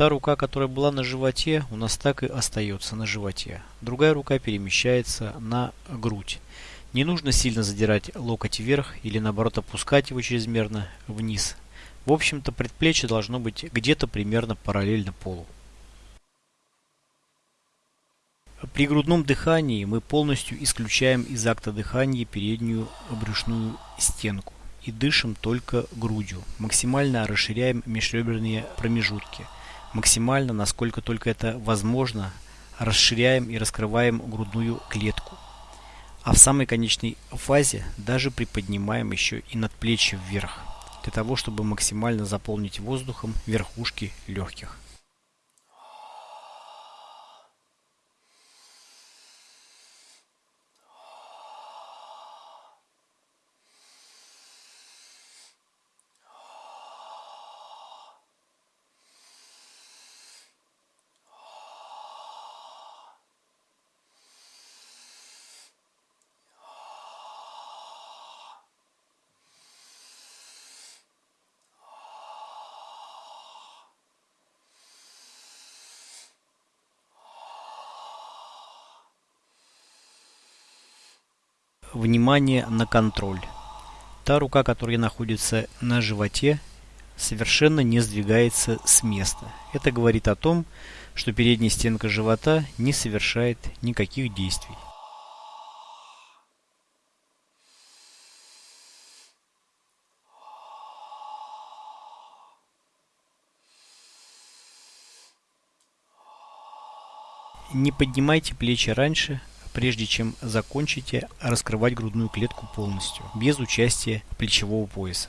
Та рука, которая была на животе, у нас так и остается на животе. Другая рука перемещается на грудь. Не нужно сильно задирать локоть вверх или наоборот опускать его чрезмерно вниз. В общем-то предплечье должно быть где-то примерно параллельно полу. При грудном дыхании мы полностью исключаем из акта дыхания переднюю брюшную стенку и дышим только грудью. Максимально расширяем межреберные промежутки. Максимально, насколько только это возможно, расширяем и раскрываем грудную клетку. А в самой конечной фазе даже приподнимаем еще и надплечье вверх, для того, чтобы максимально заполнить воздухом верхушки легких. Внимание на контроль. Та рука, которая находится на животе, совершенно не сдвигается с места. Это говорит о том, что передняя стенка живота не совершает никаких действий. Не поднимайте плечи раньше, прежде чем закончите раскрывать грудную клетку полностью, без участия плечевого пояса.